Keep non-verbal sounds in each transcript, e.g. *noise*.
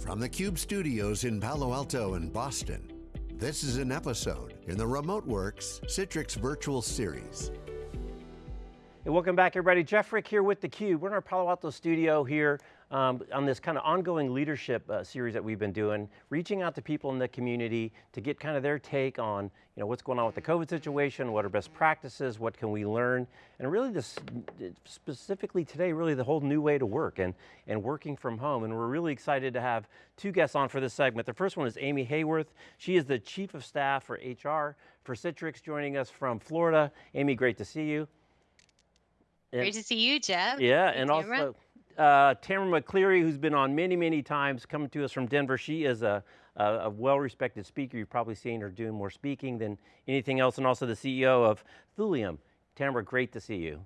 From the Cube studios in Palo Alto and Boston, this is an episode in the RemoteWorks Citrix Virtual Series. Hey, welcome back everybody. Jeff Frick here with theCUBE. We're in our Palo Alto studio here um, on this kind of ongoing leadership uh, series that we've been doing, reaching out to people in the community to get kind of their take on you know, what's going on with the COVID situation, what are best practices, what can we learn, and really this, specifically today, really the whole new way to work and, and working from home. And we're really excited to have two guests on for this segment. The first one is Amy Haworth. She is the Chief of Staff for HR for Citrix, joining us from Florida. Amy, great to see you. Great to see you, Jeff. Yeah, and also uh, Tamara McCleary, who's been on many, many times, coming to us from Denver. She is a, a, a well-respected speaker. You've probably seen her doing more speaking than anything else, and also the CEO of Thulium. Tamara, great to see you.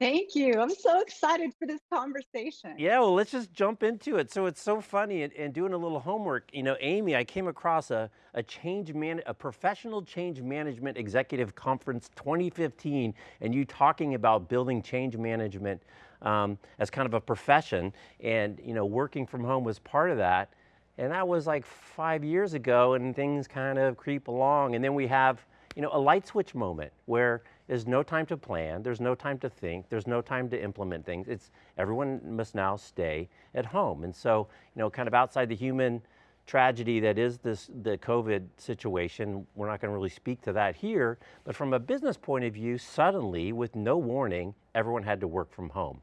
Thank you. I'm so excited for this conversation. Yeah, well, let's just jump into it. So it's so funny and, and doing a little homework. You know, Amy, I came across a, a change man, a professional change management executive conference 2015, and you talking about building change management um, as kind of a profession, and you know, working from home was part of that. And that was like five years ago, and things kind of creep along, and then we have you know, a light switch moment where there's no time to plan, there's no time to think, there's no time to implement things. It's everyone must now stay at home. And so, you know, kind of outside the human tragedy that is this the COVID situation, we're not going to really speak to that here, but from a business point of view, suddenly with no warning, everyone had to work from home.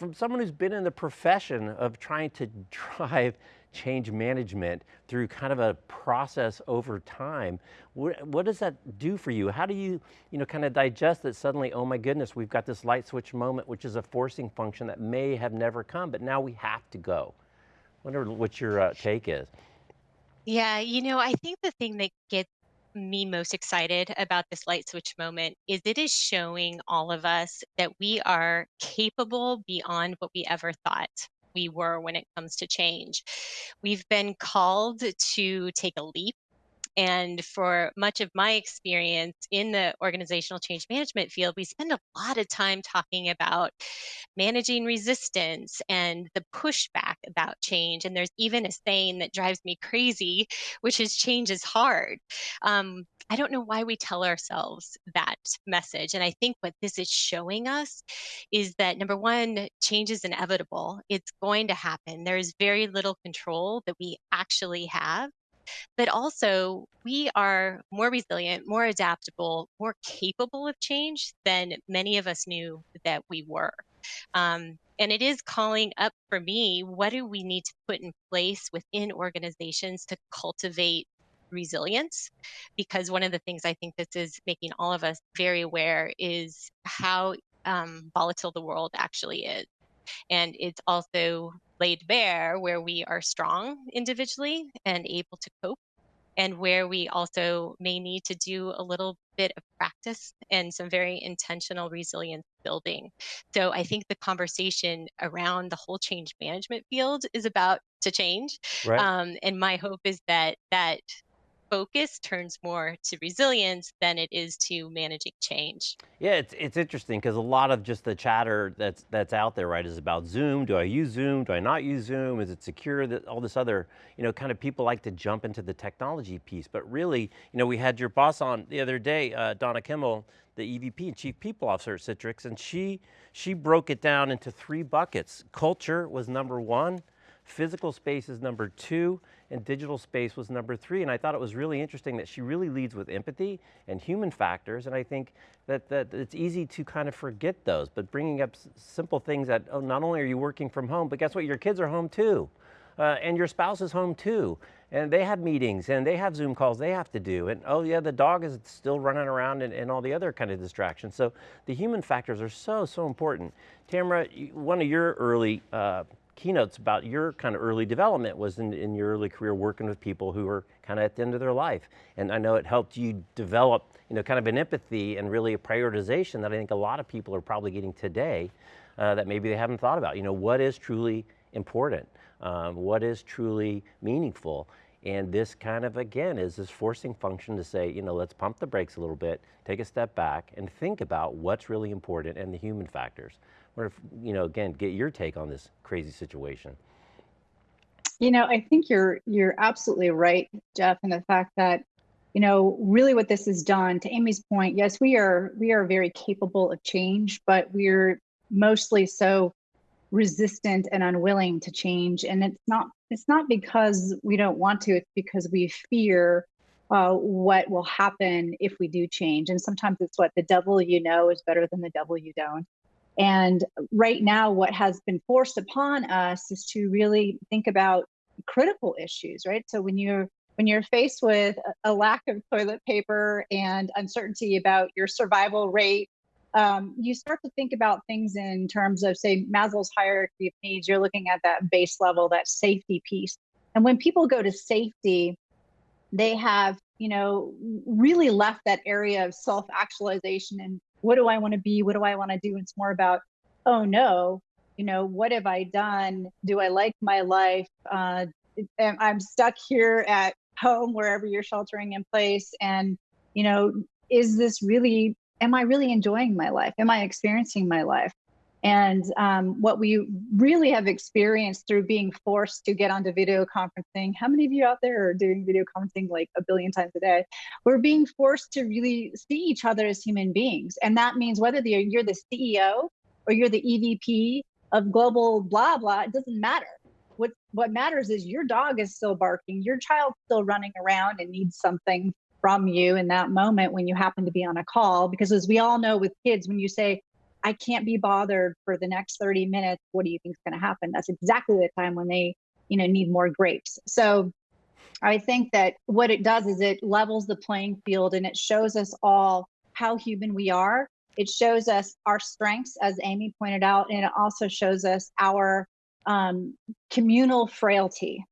From someone who's been in the profession of trying to *laughs* drive change management through kind of a process over time. What, what, does that do for you? How do you, you know, kind of digest that suddenly, oh my goodness, we've got this light switch moment, which is a forcing function that may have never come, but now we have to go. I wonder what your uh, take is. Yeah, you know, I think the thing that gets me most excited about this light switch moment is it is showing all of us that we are capable beyond what we ever thought we were when it comes to change. We've been called to take a leap and for much of my experience in the organizational change management field, we spend a lot of time talking about managing resistance and the pushback about change. And there's even a saying that drives me crazy, which is change is hard. Um, I don't know why we tell ourselves that message. And I think what this is showing us is that number one, change is inevitable. It's going to happen. There's very little control that we actually have but also we are more resilient, more adaptable, more capable of change than many of us knew that we were. Um, and it is calling up for me, what do we need to put in place within organizations to cultivate resilience? Because one of the things I think this is making all of us very aware is how um, volatile the world actually is. And it's also laid bare where we are strong individually and able to cope and where we also may need to do a little bit of practice and some very intentional resilience building. So I think the conversation around the whole change management field is about to change. Right. Um, and my hope is that that focus turns more to resilience than it is to managing change. Yeah, it's, it's interesting because a lot of just the chatter that's, that's out there, right, is about Zoom. Do I use Zoom? Do I not use Zoom? Is it secure? That All this other, you know, kind of people like to jump into the technology piece. But really, you know, we had your boss on the other day, uh, Donna Kimmel, the EVP and Chief People Officer at Citrix, and she, she broke it down into three buckets. Culture was number one, Physical space is number two, and digital space was number three. And I thought it was really interesting that she really leads with empathy and human factors. And I think that, that it's easy to kind of forget those, but bringing up simple things that, oh, not only are you working from home, but guess what, your kids are home too. Uh, and your spouse is home too. And they have meetings and they have Zoom calls they have to do. And oh yeah, the dog is still running around and, and all the other kind of distractions. So the human factors are so, so important. Tamara, one of your early uh, keynotes about your kind of early development was in, in your early career working with people who were kind of at the end of their life. And I know it helped you develop you know, kind of an empathy and really a prioritization that I think a lot of people are probably getting today uh, that maybe they haven't thought about. You know, what is truly important? Um, what is truly meaningful? And this kind of, again, is this forcing function to say, you know, let's pump the brakes a little bit, take a step back and think about what's really important and the human factors. Or if, you know, again, get your take on this crazy situation. You know, I think you're you're absolutely right, Jeff, in the fact that, you know, really what this has done, to Amy's point, yes, we are we are very capable of change, but we're mostly so resistant and unwilling to change. And it's not it's not because we don't want to, it's because we fear uh, what will happen if we do change. And sometimes it's what the devil you know is better than the devil you don't. And right now, what has been forced upon us is to really think about critical issues, right? So when you're when you're faced with a lack of toilet paper and uncertainty about your survival rate, um, you start to think about things in terms of, say, Maslow's hierarchy of needs. You're looking at that base level, that safety piece. And when people go to safety, they have, you know, really left that area of self actualization and what do I want to be? What do I want to do? It's more about, oh no, you know, what have I done? Do I like my life? Uh, I'm stuck here at home, wherever you're sheltering in place. And, you know, is this really, am I really enjoying my life? Am I experiencing my life? And um, what we really have experienced through being forced to get onto video conferencing, how many of you out there are doing video conferencing like a billion times a day? We're being forced to really see each other as human beings. And that means whether you're the CEO or you're the EVP of global blah, blah, it doesn't matter. What, what matters is your dog is still barking, your child's still running around and needs something from you in that moment when you happen to be on a call. Because as we all know with kids, when you say, I can't be bothered for the next 30 minutes. What do you think is going to happen? That's exactly the time when they, you know, need more grapes. So I think that what it does is it levels the playing field and it shows us all how human we are. It shows us our strengths, as Amy pointed out, and it also shows us our um, communal frailty.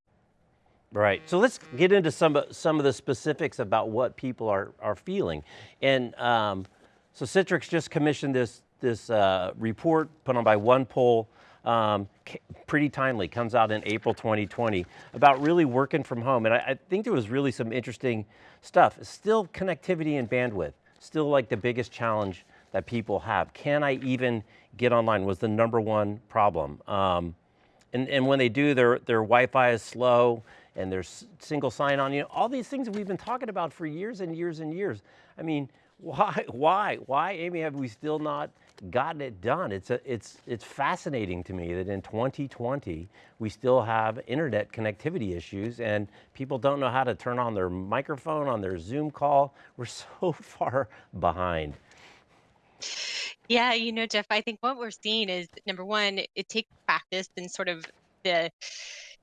Right. So let's get into some some of the specifics about what people are are feeling. And um, so Citrix just commissioned this this uh, report put on by OnePoll, um, pretty timely, comes out in April 2020, about really working from home. And I, I, think there was really some interesting stuff. Still connectivity and bandwidth, still like the biggest challenge that people have. Can I even get online was the number one problem. Um, and, and when they do, their, their Wi-Fi is slow and there's single sign on, you know, all these things that we've been talking about for years and years and years. I mean, *laughs* why, why, why, Amy, have we still not gotten it done? It's, a, it's, it's fascinating to me that in 2020, we still have internet connectivity issues and people don't know how to turn on their microphone on their Zoom call. We're *laughs* so far behind. Yeah, you know, Jeff, I think what we're seeing is number one, it takes practice and sort of the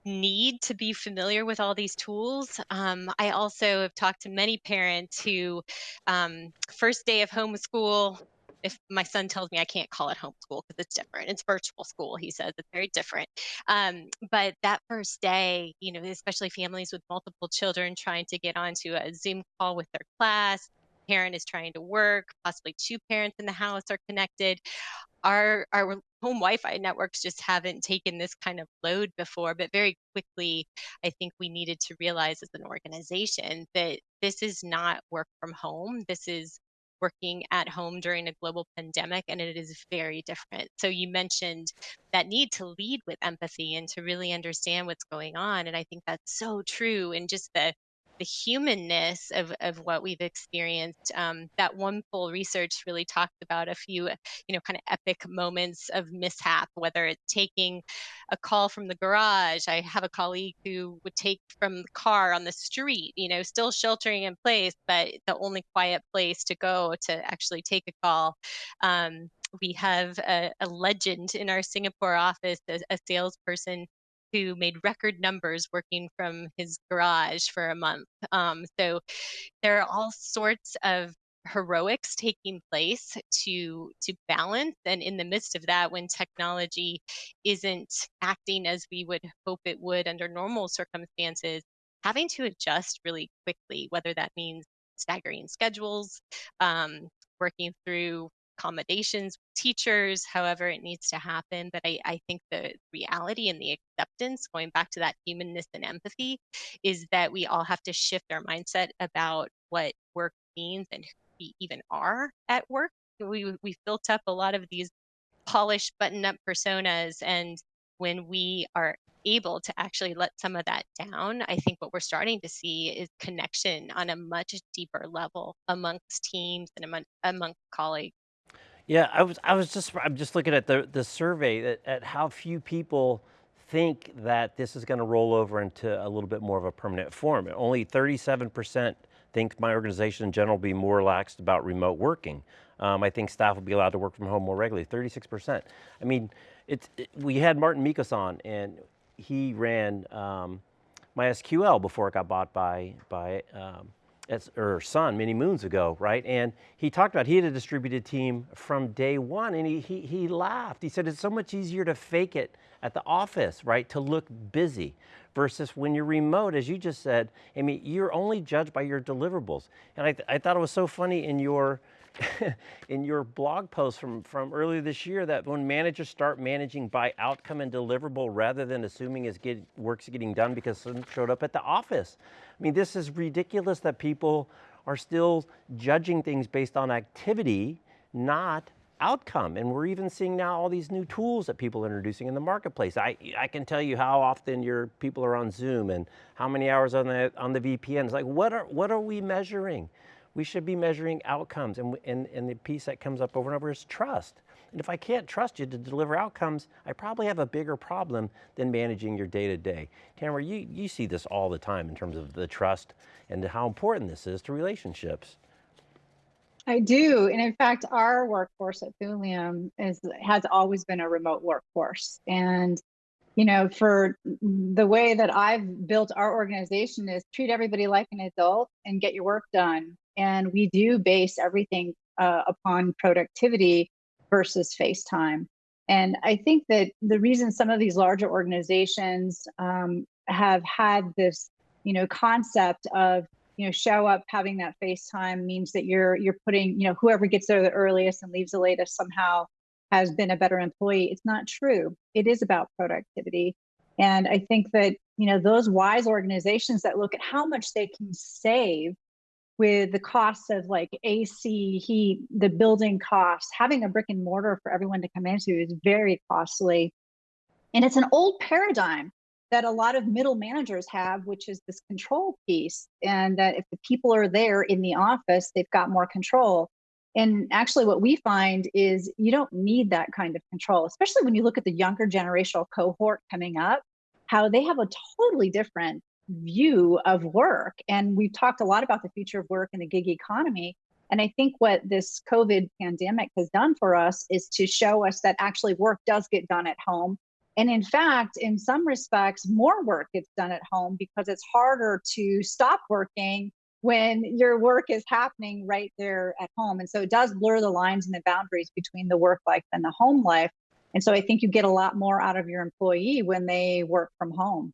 need to be familiar with all these tools. Um, I also have talked to many parents who, um, first day of homeschool, if my son tells me I can't call it homeschool because it's different, it's virtual school. He says it's very different. Um, but that first day, you know, especially families with multiple children trying to get onto a Zoom call with their class, parent is trying to work, possibly two parents in the house are connected our our home Wi-Fi networks just haven't taken this kind of load before, but very quickly, I think we needed to realize as an organization that this is not work from home. This is working at home during a global pandemic, and it is very different. So you mentioned that need to lead with empathy and to really understand what's going on, and I think that's so true. And just the the humanness of, of what we've experienced. Um, that OnePoll research really talked about a few, you know, kind of epic moments of mishap, whether it's taking a call from the garage. I have a colleague who would take from the car on the street, you know, still sheltering in place, but the only quiet place to go to actually take a call. Um, we have a, a, legend in our Singapore office, a, a salesperson who made record numbers working from his garage for a month. Um, so there are all sorts of heroics taking place to to balance and in the midst of that when technology isn't acting as we would hope it would under normal circumstances having to adjust really quickly whether that means staggering schedules um, working through accommodations teachers however it needs to happen but I, I think the reality and the acceptance going back to that humanness and empathy is that we all have to shift our mindset about what work means and who we even are at work we, we've built up a lot of these polished button up personas and when we are able to actually let some of that down, I think what we're starting to see is connection on a much deeper level amongst teams and among, amongst colleagues. Yeah, I was, I was just, I'm just looking at the, the survey at, at how few people think that this is going to roll over into a little bit more of a permanent form. Only 37% think my organization in general will be more relaxed about remote working. Um, I think staff will be allowed to work from home more regularly, 36%. I mean, it's, it, we had Marten Mickos on and he ran um, MySQL before it got bought by, by um, or Sun many moons ago, right? And he talked about, he had a distributed team from day one and he, he, he laughed. He said, it's so much easier to fake it at the office, right? To look busy versus when you're remote, as you just said, I mean, you're only judged by your deliverables. And I, th I thought it was so funny in your, *laughs* in your blog post from, from earlier this year that when managers start managing by outcome and deliverable rather than assuming it's get, work's getting done because someone showed up at the office. I mean, this is ridiculous that people are still judging things based on activity, not outcome. And we're even seeing now all these new tools that people are introducing in the marketplace. I, I can tell you how often your people are on Zoom and how many hours on the, on the VPN. It's like, what are, what are we measuring? We should be measuring outcomes and, and, and the piece that comes up over and over is trust. And if I can't trust you to deliver outcomes, I probably have a bigger problem than managing your day to day. Tamara, you, you see this all the time in terms of the trust and how important this is to relationships. I do. And in fact, our workforce at Thulium is, has always been a remote workforce. And you know, for the way that I've built our organization is treat everybody like an adult and get your work done. And we do base everything uh, upon productivity versus face time. And I think that the reason some of these larger organizations um, have had this, you know, concept of, you know, show up having that face time means that you're you're putting, you know, whoever gets there the earliest and leaves the latest somehow has been a better employee. It's not true. It is about productivity. And I think that, you know, those wise organizations that look at how much they can save with the costs of like AC, heat, the building costs, having a brick and mortar for everyone to come into is very costly. And it's an old paradigm that a lot of middle managers have, which is this control piece. And that if the people are there in the office, they've got more control. And actually, what we find is you don't need that kind of control, especially when you look at the younger generational cohort coming up, how they have a totally different view of work. And we've talked a lot about the future of work and the gig economy. And I think what this COVID pandemic has done for us is to show us that actually work does get done at home. And in fact, in some respects, more work gets done at home because it's harder to stop working when your work is happening right there at home. And so it does blur the lines and the boundaries between the work life and the home life. And so I think you get a lot more out of your employee when they work from home.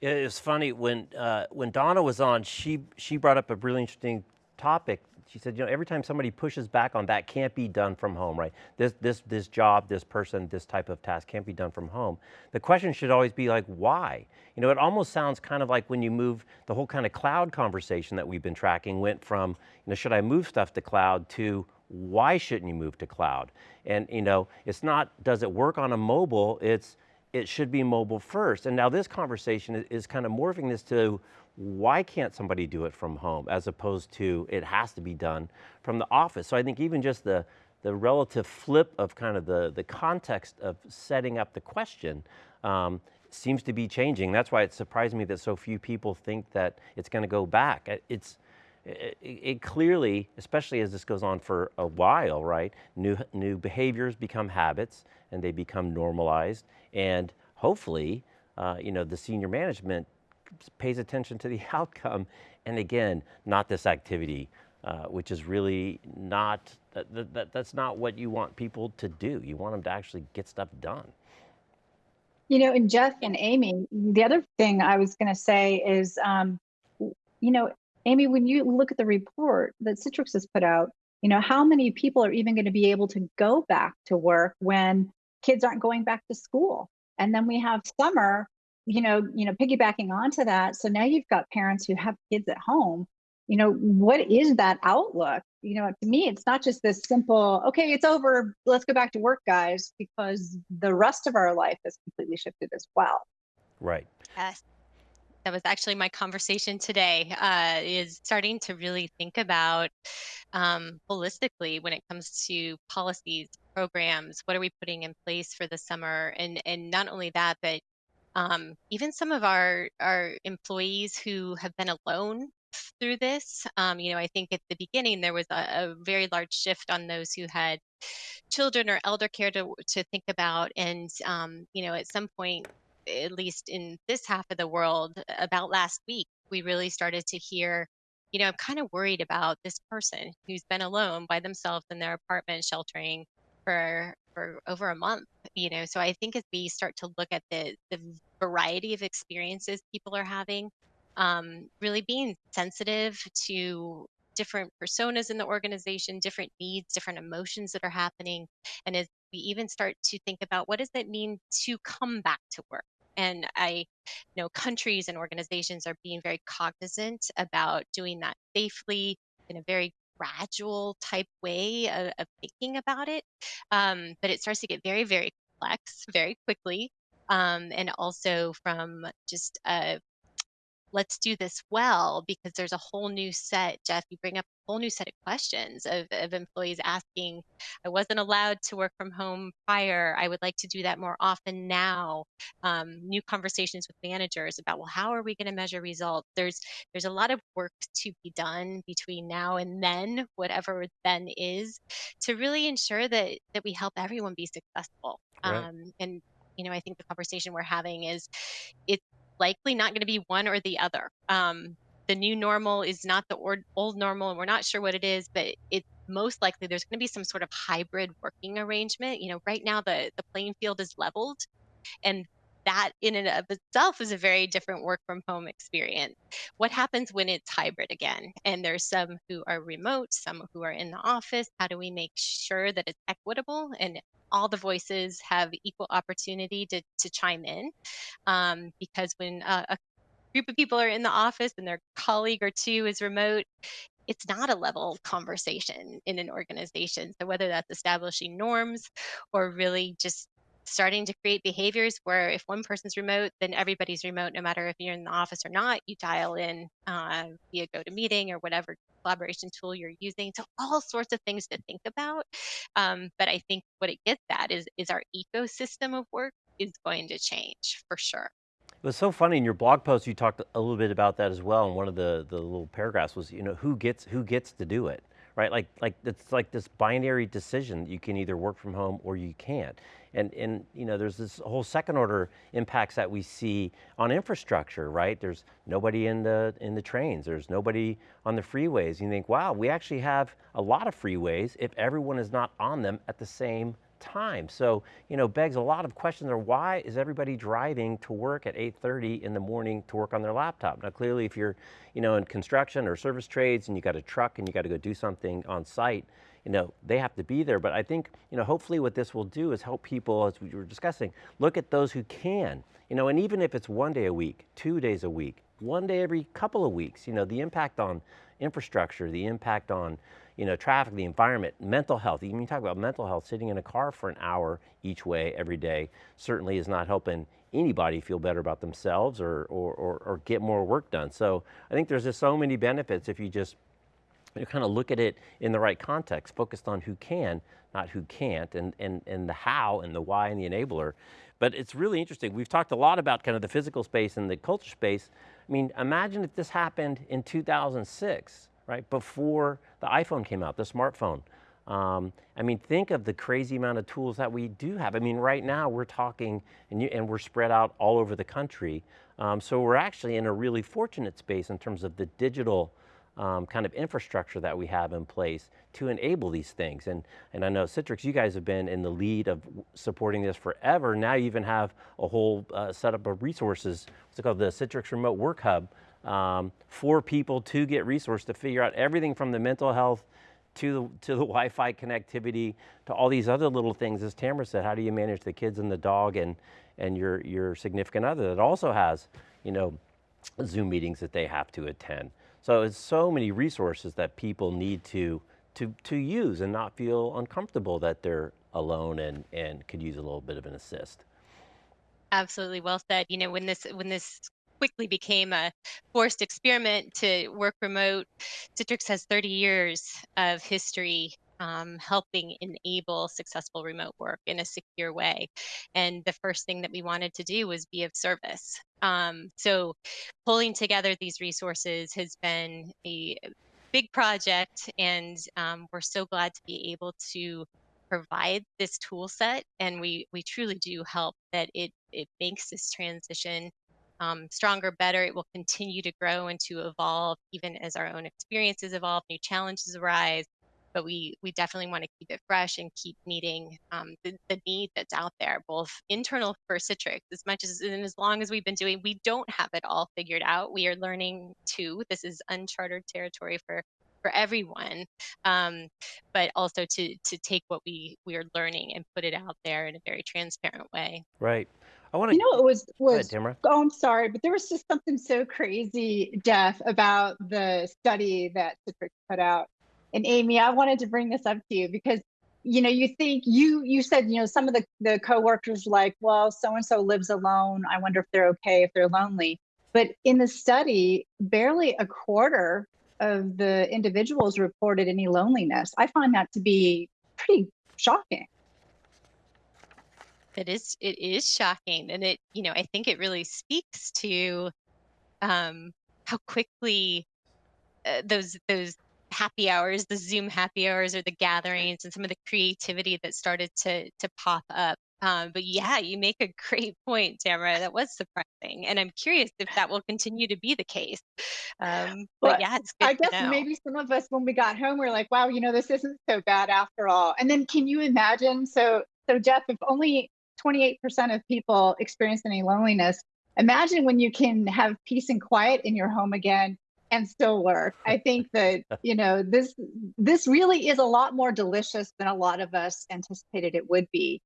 It's funny when uh, when Donna was on, she she brought up a really interesting topic. She said, you know, every time somebody pushes back on that can't be done from home, right? This this this job, this person, this type of task can't be done from home. The question should always be like, why? You know, it almost sounds kind of like when you move the whole kind of cloud conversation that we've been tracking went from, you know, should I move stuff to cloud to why shouldn't you move to cloud? And you know, it's not does it work on a mobile? It's it should be mobile first. And now this conversation is, kind of morphing this to why can't somebody do it from home as opposed to it has to be done from the office. So I think even just the, the relative flip of kind of the, the context of setting up the question um, seems to be changing. That's why it surprised me that so few people think that it's going to go back. It's, it, it, clearly, especially as this goes on for a while, right? New, new behaviors become habits and they become normalized and hopefully, uh, you know, the senior management pays attention to the *laughs* outcome. And again, not this activity, uh, which is really not, that, that, that's not what you want people to do. You want them to actually get stuff done. You know, and Jeff and Amy, the other thing I was going to say is, um, you know, Amy, when you look at the report that Citrix has put out, you know, how many people are even going to be able to go back to work when kids aren't going back to school. And then we have summer, you know, you know, piggybacking onto that. So now you've got parents who have kids at home. You know, what is that outlook? You know, to me, it's not just this simple, okay, it's over, let's go back to work, guys, because the rest of our life has completely shifted as well. Right. Yes. That was actually my conversation today, uh, is starting to really think about um, holistically when it comes to policies, programs, what are we putting in place for the summer? And and not only that, but um, even some of our our employees who have been alone through this. Um, you know, I think at the beginning there was a, a very large shift on those who had children or elder care to to think about, and um, you know, at some point, at least in this half of the world, about last week, we really started to hear. You know, I'm kind of worried about this person who's been alone by themselves in their apartment, sheltering for for over a month. You know, so I think as we start to look at the the variety of experiences people are having, um, really being sensitive to different personas in the organization, different needs, different emotions that are happening. And as we even start to think about what does it mean to come back to work? And I know countries and organizations are being very cognizant about doing that safely in a very gradual type way of, of thinking about it. Um, but it starts to get very, very complex very quickly. Um, and also from just a let's do this well because there's a whole new set jeff you bring up a whole new set of questions of, of employees asking i wasn't allowed to work from home prior. I would like to do that more often now. Um, new conversations with managers about well how are we going to measure results? There's there's a lot of work to be done between now and then whatever then is to really ensure that that we help everyone be successful. Right. um, and you know i think the conversation we're having is it's likely not going to be one or the other. Um, the new normal is not the or- old normal, and we're not sure what it is, but it's most likely there's going to be some sort of hybrid working arrangement. You know, right now the the playing field is leveled, and that in and of itself is a very different work from home experience. What happens when it's hybrid again? And there's some who are remote, some who are in the office. How do we make sure that it's equitable and all the voices have equal opportunity to, to chime in? Um, because when uh, a group of people are in the office and their colleague or two is remote, it's not a level conversation in an organization. So whether that's establishing norms or really just starting to create behaviors where if one person's remote, then everybody's remote, no matter if you're in the office or not. You dial in uh, via GoToMeeting or whatever collaboration tool you're using. So all sorts of things to think about. Um, but I think what it gets at is is our ecosystem of work is going to change for sure. It was so funny in your blog post. You talked a little bit about that as well. And one of the the little paragraphs was, you know, who gets who gets to do it, right? Like like it's like this binary decision. You can either work from home or you can't. And and you know, there's this whole second order impacts that we see on infrastructure, right? There's nobody in the in the trains. There's nobody on the freeways. You think, wow, we actually have a lot of freeways if everyone is not on them at the same time. So, you know, begs a lot of questions are why is everybody driving to work at 8.30 in the morning to work on their laptop? Now, clearly if you're, you know, in construction or service trades and you got a truck and you got to go do something on site, you know, they have to be there. But I think, you know, hopefully what this will do is help people, as we were discussing, look at those who can, you know, and even if it's one day a week, two days a week, one day every couple of weeks, you know, the impact on infrastructure, the impact on, you know, traffic, the environment, mental health. Even you talk about mental health, sitting in a car for an hour each way every day certainly is not helping anybody feel better about themselves or, or, or, or get more work done. So I think there's just so many benefits if you just you kind of look at it in the right context, focused on who can, not who can't, and, and, and the how and the why and the enabler. But it's really interesting. We've talked a lot about kind of the physical space and the culture space. I mean, imagine if this happened in 2006, right? Before the iPhone came out, the smartphone. Um, I mean, think of the crazy amount of tools that we do have. I mean, right now we're talking and, you, and we're spread out all over the country. Um, so we're actually in a really fortunate space in terms of the digital um, kind of infrastructure that we have in place to enable these things. And, and I know Citrix, you guys have been in the lead of supporting this forever. Now you even have a whole uh, setup of resources, what's it called, the Citrix Remote Work Hub, um, for people to get resources to figure out everything from the mental health to the, to the *laughs* Wi-Fi connectivity, to all these other little things, as Tamara said, how do you manage the kids and the dog and, and your, your significant other that also has, you know, Zoom meetings that they have to attend. So it's so many resources that people need to, to, to use and not feel uncomfortable that they're alone and, and could use a little bit of an assist. Absolutely well said. You know, when this when this quickly became a forced experiment to work remote, Citrix has 30 years of history um, helping enable successful remote work in a secure way. And the first thing that we wanted to do was be of service. Um, so pulling together these resources has been a big project and um, we're so glad to be able to provide this tool set and we we truly do help that it it makes this transition um, stronger better it will continue to grow and to evolve even as our own experiences evolve new challenges arise but we we definitely want to keep it fresh and keep meeting um, the, the need that's out there both internal for citrix as much as and as long as we've been doing we don't have it all figured out we are learning too this is uncharted territory for for everyone um, but also to to take what we we are learning and put it out there in a very transparent way right I want to. You know, it was was. ahead, oh, I'm sorry, but there was just something so crazy, Jeff, about the study that Citrix put out. And Amy, I wanted to bring this up to you because you know you think you you said you know some of the the coworkers like well so and so lives alone i wonder if they're okay if they're lonely but in the study barely a quarter of the individuals reported any loneliness. I find that to be pretty shocking. It is it is shocking and it you know I think it really speaks to um how quickly uh, those those happy hours the zoom happy hours or the gatherings and some of the creativity that started to to pop up um, but yeah, you make a great *laughs* point, Tamara. That was surprising, and I'm curious if that will continue to be the case. Um, but, but, yeah, it's I guess maybe some of us, when we got home, we are like, "Wow, you know, this isn't so bad after all." And then, can you imagine? So, so Jeff, if only 28% of people experience any loneliness, imagine when you can have peace and quiet in your home again and still work. I think *laughs* that you know this this really is a lot more delicious than a lot of us anticipated it would be.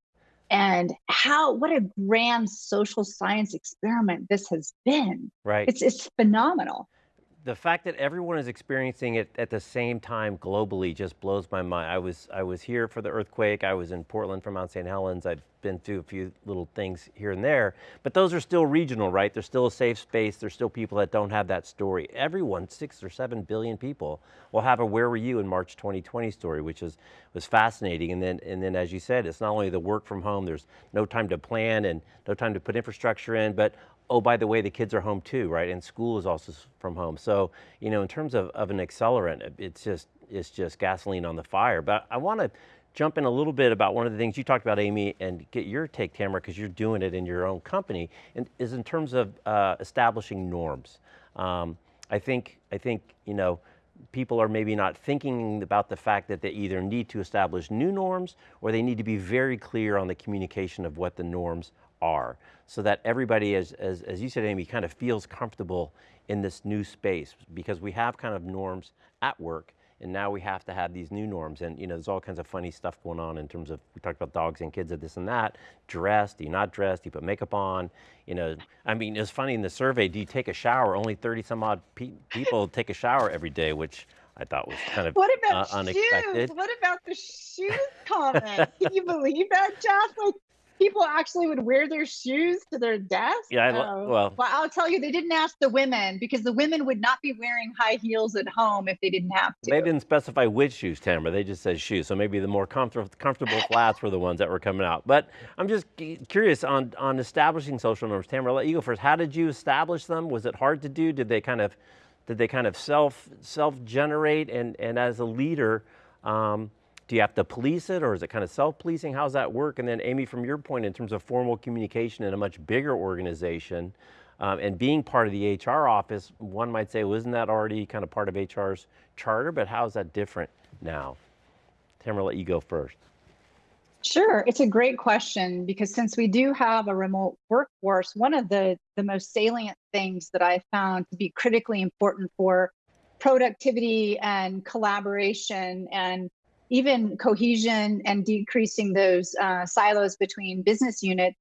And how what a grand social science experiment this has been. Right. It's it's phenomenal the fact that everyone is experiencing it at the same time globally just blows my mind. I was I was here for the earthquake. I was in Portland for Mount St. Helens. I've been through a few little things here and there, but those are still regional, right? There's still a safe space. There's still people that don't have that story. Everyone, six or seven billion people, will have a "Where were you in March 2020" story, which is was fascinating. And then and then, as you said, it's not only the work from home. There's no time to plan and no time to put infrastructure in, but oh, by the way, the kids are home too, right? And school is also from home. So, you know, in terms of, of an accelerant, it's just, it's just gasoline on the fire. But I want to jump in a little bit about one of the things you talked about, Amy, and get your take, Tamara, because you're doing it in your own company, and is in terms of uh, establishing norms. Um, I think, I think, you know, people are maybe not thinking about the fact that they either need to establish new norms or they need to be very clear on the communication of what the norms are so that everybody, as, as, as you said, Amy, kind of feels comfortable in this new space because we have kind of norms at work and now we have to have these new norms and you know there's all kinds of funny stuff going on in terms of we talked about dogs and kids and this and that dressed do you not dress do you put makeup on you know i mean it's funny in the survey do you take a shower only 30 some odd pe people take a shower every day which I thought was kind of what about uh, unexpected. Shoes? What about the shoes comment? Can you believe that, Jeff? Like people actually would wear their shoes to their desk? Yeah, I, well, well, I'll tell you, they didn't ask the women because the women would not be wearing high heels at home if they didn't have to. They didn't specify which shoes, Tamara. They just said shoes. So maybe the more comfortable, comfortable *laughs* flats were the ones that were coming out. But I'm just curious on, on establishing social norms. Tamara, I'll let you go first. How did you establish them? Was it hard to do? Did they kind of, did they kind of self, self-generate? And, and as a leader, um, do you have to police it or is it kind of self-policing? How's that work? And then Amy, from your point in terms of formal communication in a much bigger organization um, and being part of the HR office, one might say, well, isn't that already kind of part of HR's charter? But how is that different now? Tamara, let you go first. Sure, it's a great question because since we do have a remote workforce, one of the, the most salient things that I found to be critically important for productivity and collaboration and even cohesion and decreasing those uh, silos between business units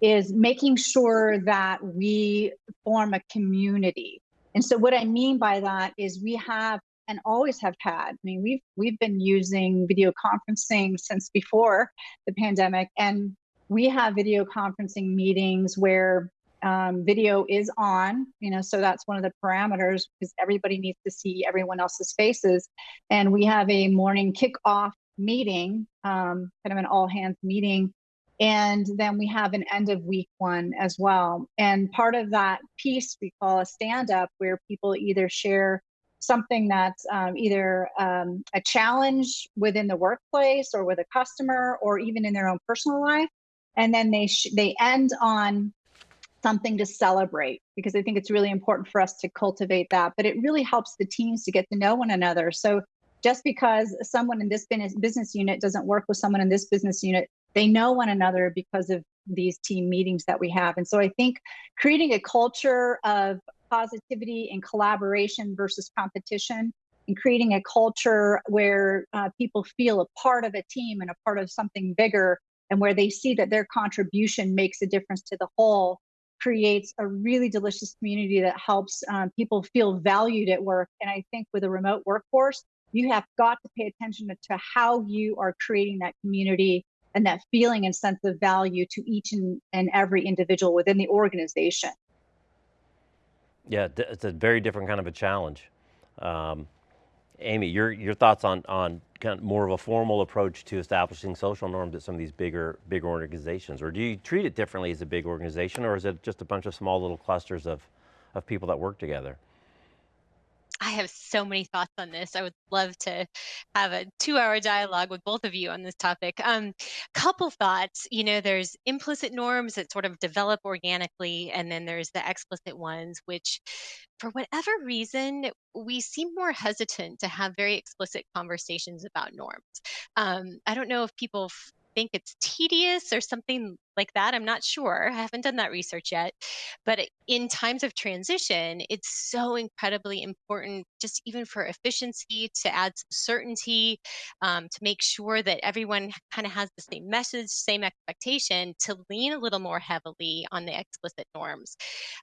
is making sure that we form a community. And so what I mean by that is we have and always have had. I mean, we've we've been using video conferencing since before the pandemic, and we have video conferencing meetings where um, video is on, you know, so that's one of the parameters because everybody needs to see everyone else's faces. And we have a morning kickoff meeting, um, kind of an all hands meeting. And then we have an end of week one as well. And part of that piece we call a stand up, where people either share something that's um, either um, a challenge within the workplace or with a customer or even in their own personal life and then they they end on something to celebrate because I think it's really important for us to cultivate that. But it really helps the teams to get to know one another. So just because someone in this business unit doesn't work with someone in this business unit, they know one another because of these team meetings that we have. And so I think creating a culture of positivity and collaboration versus competition and creating a culture where uh, people feel a part of a team and a part of something bigger and where they see that their contribution makes a difference to the whole creates a really delicious community that helps um, people feel valued at work. And I think with a remote workforce, you have got to pay attention to how you are creating that community and that feeling and sense of value to each and, and every individual within the organization. Yeah, it's a very different kind of a challenge. Um, Amy, your, your thoughts on, on kind of more of a formal approach to establishing social norms at some of these bigger, bigger organizations? Or do you treat it differently as a big organization or is it just a bunch of small little clusters of, of people that work together? I have so many thoughts on this. I would love to have a two-hour dialogue with both of you on this topic. Um, couple thoughts. You know, there's implicit norms that sort of develop organically, and then there's the explicit ones, which, for whatever reason, we seem more hesitant to have very explicit conversations about norms. Um, I don't know if people think it's tedious or something like that. I'm not sure. I haven't done that research yet. But in times of transition, it's so incredibly important, just even for efficiency, to add some certainty, um, to make sure that everyone kind of has the same message, same expectation, to lean a little more heavily on the explicit norms.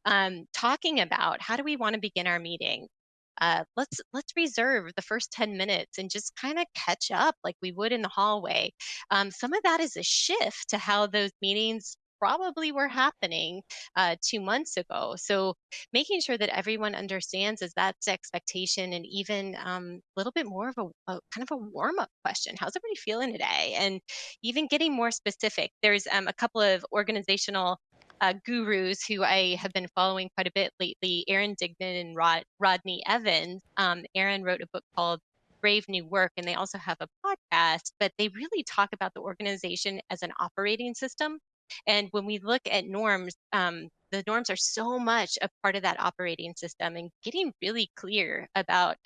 Um, talking about how do we want to begin our meeting? Uh, let's let's reserve the first 10 minutes and just kind of catch up like we would in the hallway um, some of that is a shift to how those meetings probably were happening uh, two months ago. So making sure that everyone understands is that's expectation and even a um, little bit more of a, a kind of a warm up question. How's everybody feeling today? And even getting more specific. There's um, a couple of organizational uh, gurus who I have been following quite a bit lately, Aaron Dignan and Rod, Rodney Evans. Um, Aaron wrote a book called Brave New Work, and they also have a podcast, but they really talk about the organization as an operating system. And when we look at norms, um, the norms are so much a part of that operating system and getting really clear about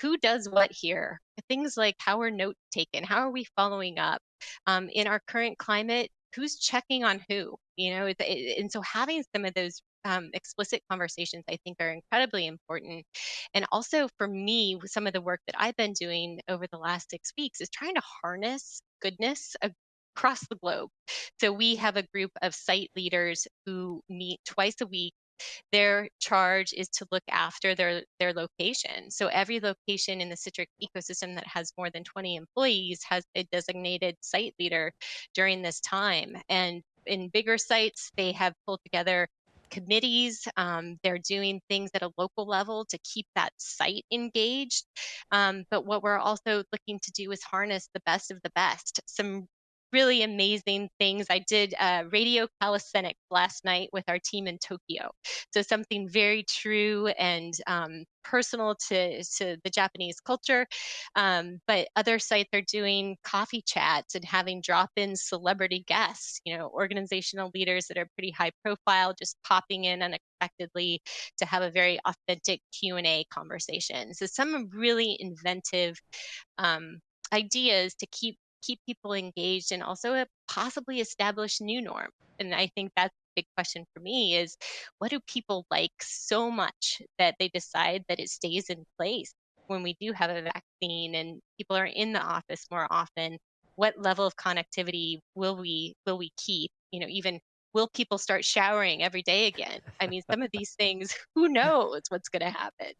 who does what here. Things like how are notes taken? How are we following up? Um, in our current climate, who's checking on who you know and so having some of those um, explicit conversations i think are incredibly important. And also for me some of the work that i've been doing over the last six weeks is trying to harness goodness across the globe. So we have a group of site leaders who meet twice a week their charge is to look after their their location. So every location in the Citrix ecosystem that has more than 20 employees has a designated site leader during this time. And in bigger sites, they have pulled together committees. Um, they're doing things at a local level to keep that site engaged. Um, but what we're also looking to do is harness the best of the best. Some really amazing things. I did uh, radio calisthenics last night with our team in Tokyo. So something very true and um, personal to, to the Japanese culture. Um, but other sites are doing coffee chats and having drop-in celebrity guests, you know, organizational leaders that are pretty high profile, just popping in unexpectedly to have a very authentic Q&A conversation. So some really inventive um, ideas to keep keep people engaged and also uh, possibly establish new norms. And I think that's the big question for me is what do people like so much that they decide that it stays in place when we do have a vaccine and people are in the office more often? What level of connectivity will we will we keep? You know, even will people start showering every day again? I mean, some of these things, *laughs* who *laughs* knows what's going to happen?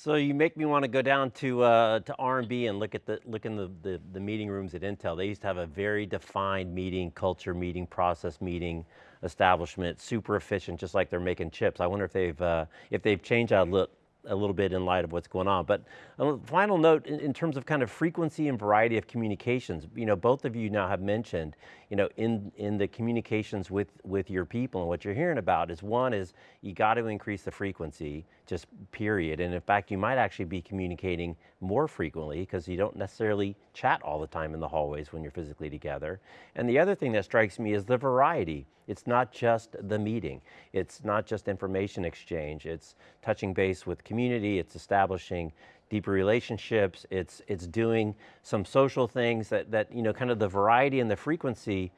So you make me want to go down to uh, to RNB and look at the look in the, the, the meeting rooms at Intel. They used to have a very defined meeting culture, meeting process, meeting establishment, super efficient, just like they're making chips. I wonder if they've uh, if they've changed that a a little bit in light of what's going on. But a final note in, in, terms of kind of frequency and variety of communications, you know, both of you now have mentioned, you know, in, in the communications with, with your people and what you're hearing about is one is you got to increase the frequency, just period. And in fact, you might actually be communicating more frequently because you don't necessarily chat all the time in the hallways when you're physically together. And the other thing that strikes me is the variety. It's not just the meeting. It's not just information exchange. It's touching base with community. It's establishing deeper relationships. It's, it's doing some social things that, that, you know, kind of the variety and the frequency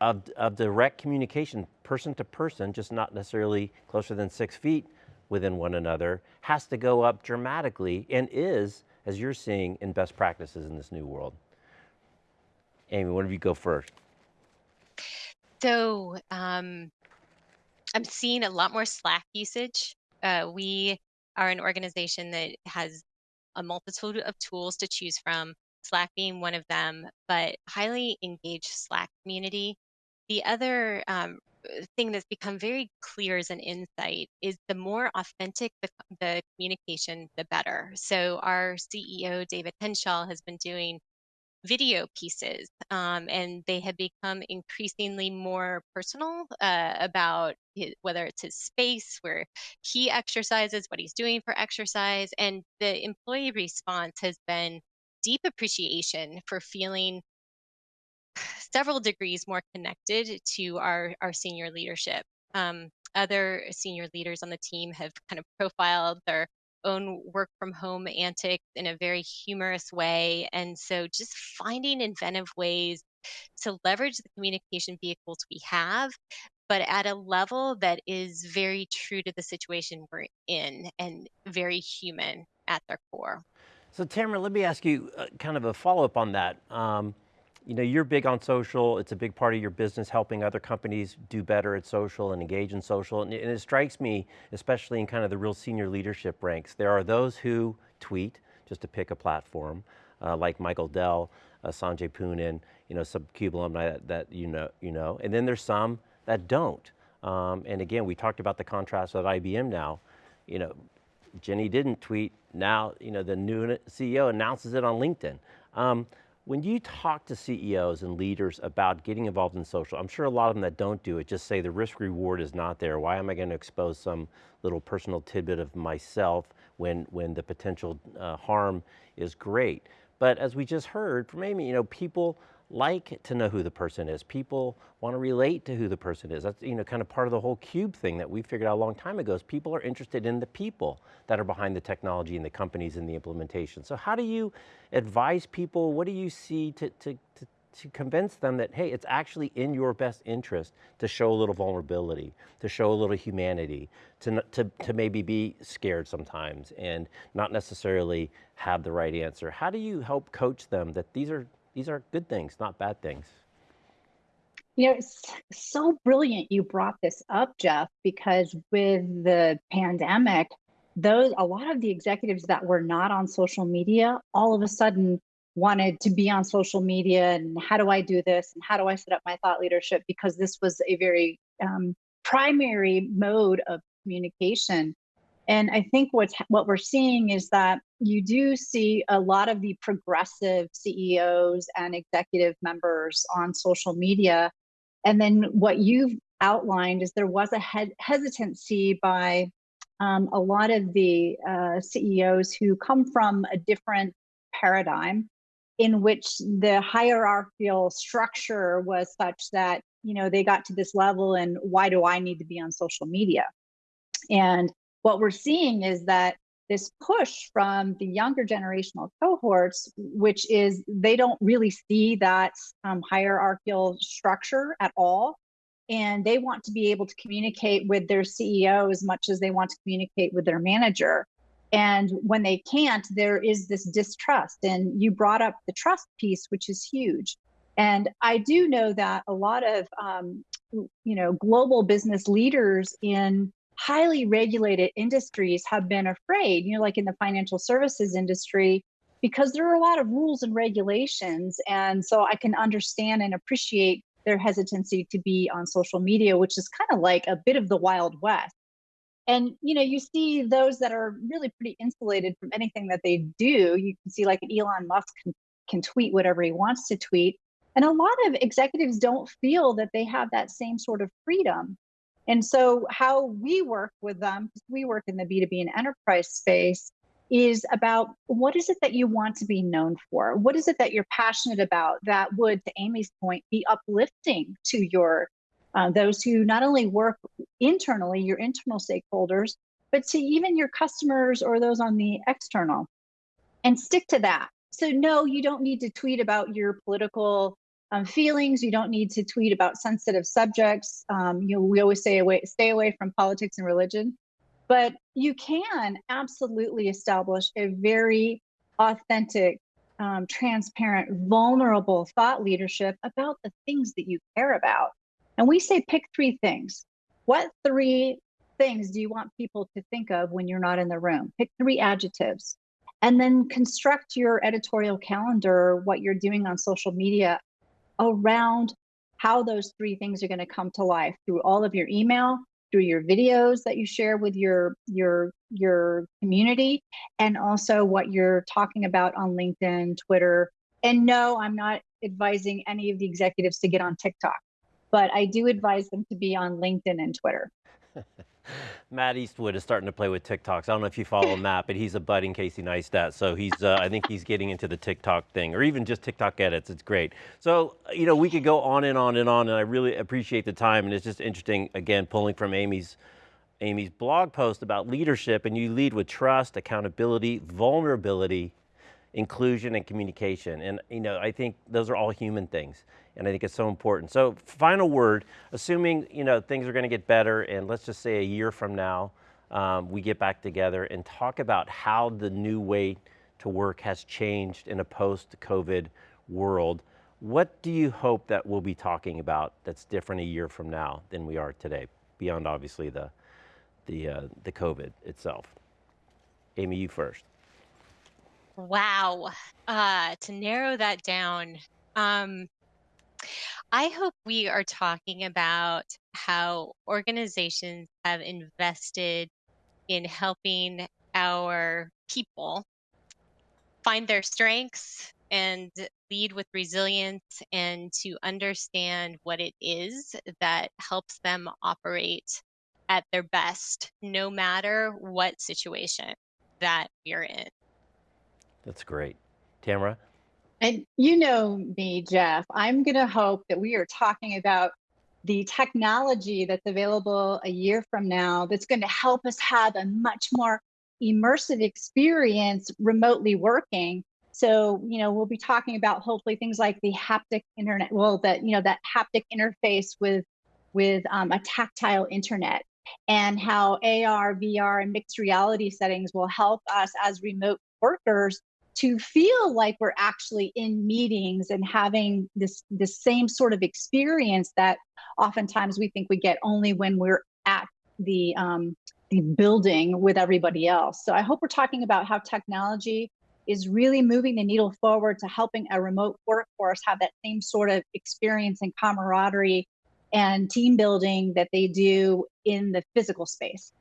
of, of direct communication, person to person, just not necessarily closer than six feet within one another, has to go up dramatically and is, as you're seeing, in best practices in this new world. Amy, one of you go first. So um, I'm seeing a lot more Slack usage. Uh, we are an organization that has a multitude of tools to choose from, Slack being one of them, but highly engaged Slack community. The other um, thing that's become very clear as an insight is the more authentic the, the communication, the better. So our CEO, David Henshall, has been doing video pieces, um, and they have become increasingly more personal uh, about his, whether it's his space, where he exercises, what he's doing for exercise, and the employee response has been deep appreciation for feeling several degrees more connected to our, our senior leadership. Um, other senior leaders on the team have kind of profiled their own work from home antics in a very humorous way. And so just finding inventive ways to leverage the communication vehicles we have, but at a level that is very true to the situation we're in and very human at their core. So Tamara, let me ask you uh, kind of a follow-up on that. Um, you know, you're big on social. It's a big part of your business, helping other companies do better at social and engage in social. And it, strikes me, especially in kind of the real senior leadership ranks, there are those who tweet, just to pick a platform, uh, like Michael Dell, uh, Sanjay Poonen, you know, some CUBE alumni that, that, you, know, you know. And then there's some that don't. Um, and again, we talked about the contrast at IBM now. You know, Ginni didn't tweet. Now, you know, the new CEO announces it on LinkedIn. Um, when you talk to CEOs and leaders about getting involved in social, I'm sure a lot of them that don't do it just say the risk reward is not there. Why am I going to expose some little personal tidbit of myself when, when the potential uh, harm is great? But as we just heard from Amy, you know, people like to know who the person is. People want to relate to who the person is. That's you know kind of part of the whole cube thing that we figured out a long time ago is people are interested in the people that are behind the technology and the companies and the implementation. So how do you advise people? What do you see to, to, to, to convince them that, hey, it's actually in your best interest to show a little vulnerability, to show a little humanity, to, to, to maybe be scared sometimes and not necessarily have the right answer. How do you help coach them that these are these are good things, not bad things. You know, it's so brilliant you brought this up, Jeff, because with the pandemic, those a lot of the executives that were not on social media all of a sudden wanted to be on social media and how do I do this and how do I set up my thought leadership because this was a very um, primary mode of communication and I think what's what we're seeing is that you do see a lot of the progressive CEOs and executive members on social media. And then what you've outlined is there was a he hesitancy by um, a lot of the uh, CEOs who come from a different paradigm in which the hierarchical structure was such that you know they got to this level and why do i need to be on social media and what we're seeing is that this push from the younger generational cohorts, which is they don't really see that um, hierarchical structure at all. And they want to be able to communicate with their CEO as much as they want to communicate with their manager. And when they can't, there is this distrust. And you brought up the trust piece, which is huge. And I do know that a lot of, um, you know, global business leaders in highly regulated industries have been afraid, you know, like in the financial services industry, because there are a lot of rules and regulations. And so I can understand and appreciate their hesitancy to be on social media, which is kind of like a bit of the Wild West. And you know, you see those that are really pretty insulated from anything that they do. You can see like Elon Musk can, can tweet whatever he wants to tweet. And a lot of executives don't feel that they have that same sort of freedom. And so, how we work with them, we work in the B2B and enterprise space, is about what is it that you want to be known for? What is it that you're passionate about that would, to Amy's point, be uplifting to your uh, those who not only work internally, your internal stakeholders, but to even your customers or those on the external, and stick to that. So no, you don't need to tweet about your political um, feelings. You don't need to tweet about sensitive subjects. Um, you know, we always say away, stay away from politics and religion, but you can absolutely establish a very authentic, um, transparent, vulnerable thought leadership about the things that you care about. And we say pick three things. What three things do you want people to think of when you're not in the room? Pick three adjectives. And then construct your editorial calendar, what you're doing on social media around how those three things are going to come to life through all of your email, through your videos that you share with your your your community, and also what you're talking about on LinkedIn, Twitter. And no, I'm not advising any of the executives to get on TikTok, but I do advise them to be on LinkedIn and Twitter. *laughs* *laughs* Matt Eastwood is starting to play with TikToks. I don't know if you follow Matt, but he's a budding Casey Neistat. So he's, uh, I think he's getting into the TikTok thing or even just TikTok edits. It's great. So, you know, we could go on and on and on and I really appreciate the time. And it's just interesting, again, pulling from Amy's, Amy's blog post about leadership and you lead with trust, accountability, vulnerability, inclusion and communication. And you know, I think those are all human things. And I think it's so important. So final word, assuming you know things are going to get better and let's just say a year from now, um, we get back together and talk about how the new way to work has changed in a post-COVID world. What do you hope that we'll be talking about that's different a year from now than we are today, beyond obviously the, the, uh, the COVID itself? Amy, you first. Wow. Uh, to narrow that down, um, I hope we are talking about how organizations have invested in helping our people find their strengths and lead with resilience and to understand what it is that helps them operate at their best, no matter what situation that we're in. That's great. Tamara? And you know me, Jeff, I'm going to hope that we are talking about the technology that's available a year from now that's going to help us have a much more immersive experience remotely working. So, you know, we'll be talking about hopefully things like the haptic internet, well, that, you know, that haptic interface with with um, a tactile internet and how AR, VR, and mixed reality settings will help us as remote workers to feel like we're actually in meetings and having this the same sort of experience that oftentimes we think we get only when we're at the um, the building with everybody else. So I hope we're talking about how technology is really moving the needle forward to helping a remote workforce have that same sort of experience and camaraderie and team building that they do in the physical space.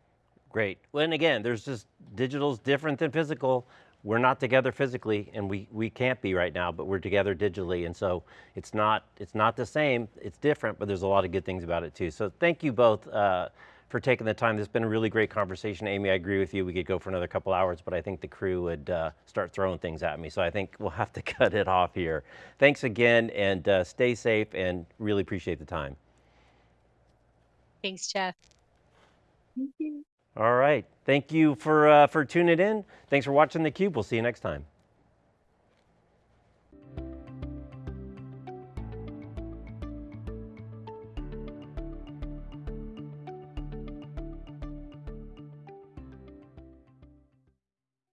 Great. Well, and again, there's just digital's different than physical we're not together physically and we, we can't be right now, but we're together digitally. And so it's not, it's not the same, it's different, but there's a lot of good things about it too. So thank you both uh, for taking the time. This has been a really great conversation. Amy, I agree with you. We could go for another couple hours, but I think the crew would uh, start throwing things at me. So I think we'll have to *laughs* cut it off here. Thanks again and uh, stay safe and really appreciate the time. Thanks, Jeff. Thank you. All right. Thank you for, uh, for tuning in. Thanks for watching theCUBE. We'll see you next time.